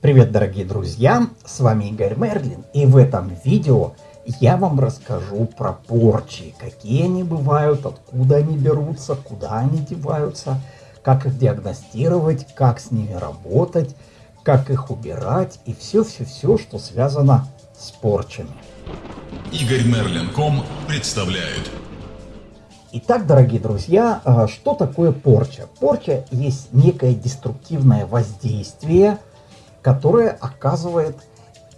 Привет, дорогие друзья! С вами Игорь Мерлин, и в этом видео я вам расскажу про порчи, какие они бывают, откуда они берутся, куда они деваются, как их диагностировать, как с ними работать, как их убирать и все-все-все, что связано с порчами. Игорь Мерлин.ком представляет. Итак, дорогие друзья, а, что такое порча? Порча есть некое деструктивное воздействие – которое оказывает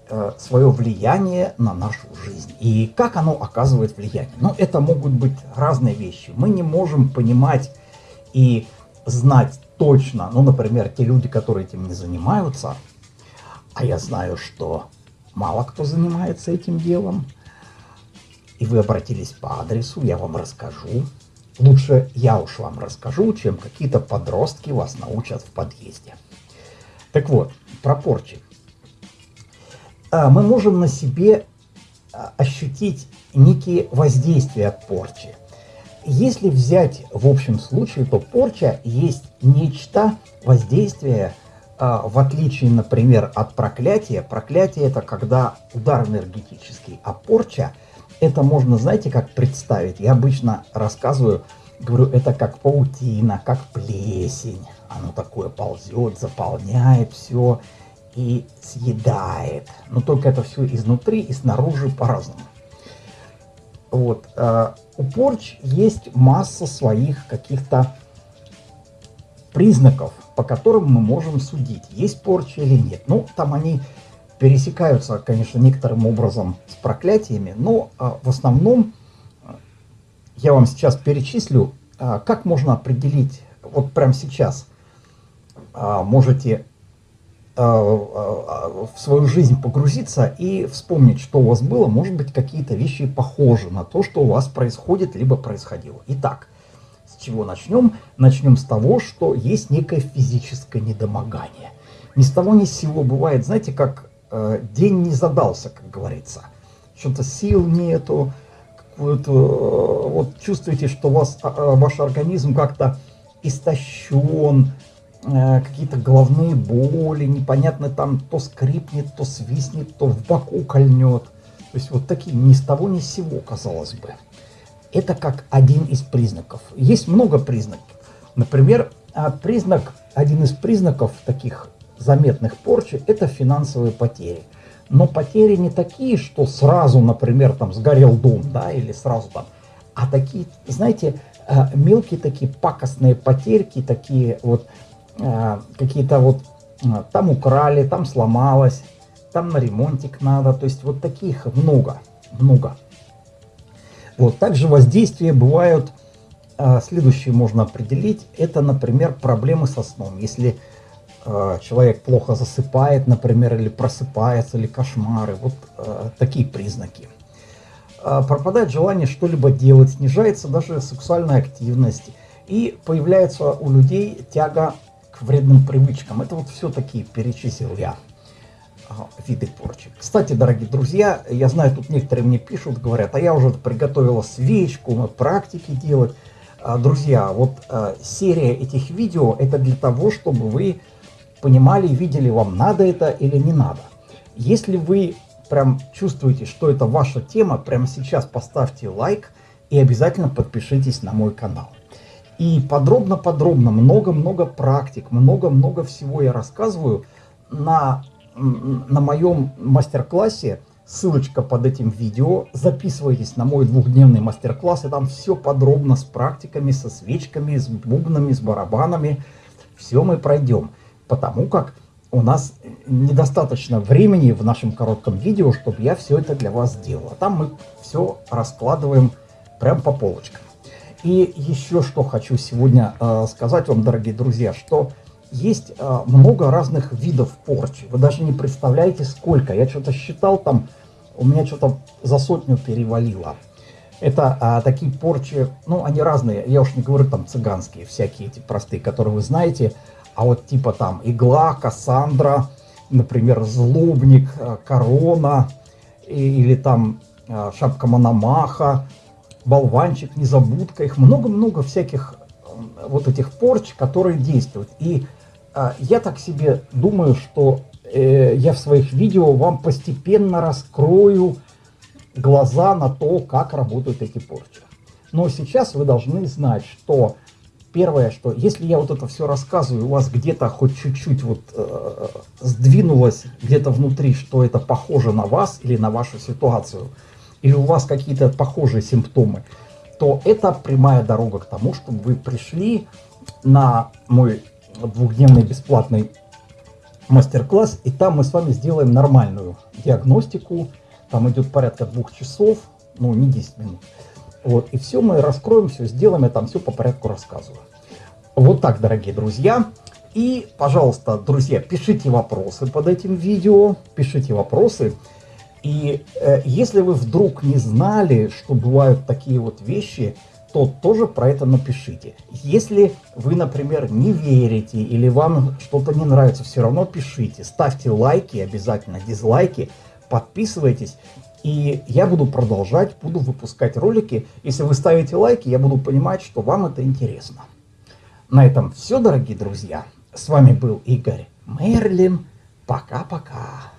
э, свое влияние на нашу жизнь. И как оно оказывает влияние? Ну, это могут быть разные вещи. Мы не можем понимать и знать точно, ну, например, те люди, которые этим не занимаются, а я знаю, что мало кто занимается этим делом, и вы обратились по адресу, я вам расскажу. Лучше я уж вам расскажу, чем какие-то подростки вас научат в подъезде. Так вот, про. А, мы можем на себе а, ощутить некие воздействия от порчи. Если взять в общем случае, то порча есть нечто, воздействие, а, в отличие, например, от проклятия. Проклятие это когда удар энергетический, а порча это можно, знаете, как представить. Я обычно рассказываю, говорю, это как паутина, как плесень оно такое ползет, заполняет все и съедает. Но только это все изнутри и снаружи по-разному. Вот. Э, у порч есть масса своих каких-то признаков, по которым мы можем судить, есть порча или нет. Ну, там они пересекаются, конечно, некоторым образом с проклятиями, но э, в основном э, я вам сейчас перечислю, как можно определить, вот прямо сейчас, можете а, а, в свою жизнь погрузиться и вспомнить, что у вас было. Может быть, какие-то вещи похожи на то, что у вас происходит, либо происходило. Итак, с чего начнем? Начнем с того, что есть некое физическое недомогание. Ни с того ни с сего бывает, знаете, как э, день не задался, как говорится. Что-то сил нету, э, вот чувствуете, что вас, э, ваш организм как-то истощен, Э, какие-то головные боли, непонятно там то скрипнет, то свистнет, то в боку кольнет. То есть вот такие ни с того ни с сего, казалось бы. Это как один из признаков. Есть много признаков. Например, а, признак, один из признаков таких заметных порчи – это финансовые потери. Но потери не такие, что сразу, например, там сгорел дом, да, или сразу там, а такие, знаете, э, мелкие такие пакостные потерьки, такие вот какие-то вот э, там украли, там сломалось, там на ремонтик надо. То есть вот таких много, много. Вот также воздействия бывают, э, следующие можно определить, это, например, проблемы со сном. Если человек плохо засыпает, например, или просыпается, или кошмары, вот такие признаки. Пропадает желание что-либо делать, снижается даже сексуальная активность, и появляется у людей тяга вредным привычкам. Это вот все-таки перечислил я виды порчи. Кстати, дорогие друзья, я знаю, тут некоторые мне пишут, говорят, а я уже приготовила свечку, мы практики делать. А, друзья, вот а, серия этих видео, это для того, чтобы вы понимали, видели, вам надо это или не надо. Если вы прям чувствуете, что это ваша тема, прямо сейчас поставьте лайк и обязательно подпишитесь на мой канал. И подробно-подробно, много-много практик, много-много всего я рассказываю на, на моем мастер-классе. Ссылочка под этим видео. Записывайтесь на мой двухдневный мастер-класс. И там все подробно с практиками, со свечками, с бубнами, с барабанами. Все мы пройдем. Потому как у нас недостаточно времени в нашем коротком видео, чтобы я все это для вас сделал. А там мы все раскладываем прям по полочкам. И еще что хочу сегодня э, сказать вам, дорогие друзья, что есть э, много разных видов порчи. Вы даже не представляете, сколько. Я что-то считал там, у меня что-то за сотню перевалило. Это а, такие порчи, ну, они разные, я уж не говорю там цыганские, всякие эти простые, которые вы знаете, а вот типа там игла, Кассандра, например, злобник, э, корона, или там а, шапка Мономаха, болванчик, незабудка, их много-много всяких вот этих порч, которые действуют. И а, я так себе думаю, что э, я в своих видео вам постепенно раскрою глаза на то, как работают эти порчи. Но сейчас вы должны знать, что первое, что если я вот это все рассказываю, у вас где-то хоть чуть-чуть вот э, сдвинулось где-то внутри, что это похоже на вас или на вашу ситуацию, или у вас какие-то похожие симптомы, то это прямая дорога к тому, чтобы вы пришли на мой двухдневный бесплатный мастер-класс, и там мы с вами сделаем нормальную диагностику, там идет порядка двух часов, ну не 10 минут, вот, и все мы раскроем, все сделаем, я там все по порядку рассказываю. Вот так, дорогие друзья. И, пожалуйста, друзья, пишите вопросы под этим видео, пишите вопросы. И э, если вы вдруг не знали, что бывают такие вот вещи, то тоже про это напишите. Если вы, например, не верите или вам что-то не нравится, все равно пишите. Ставьте лайки, обязательно дизлайки, подписывайтесь. И я буду продолжать, буду выпускать ролики. Если вы ставите лайки, я буду понимать, что вам это интересно. На этом все, дорогие друзья. С вами был Игорь Мерлин. Пока-пока.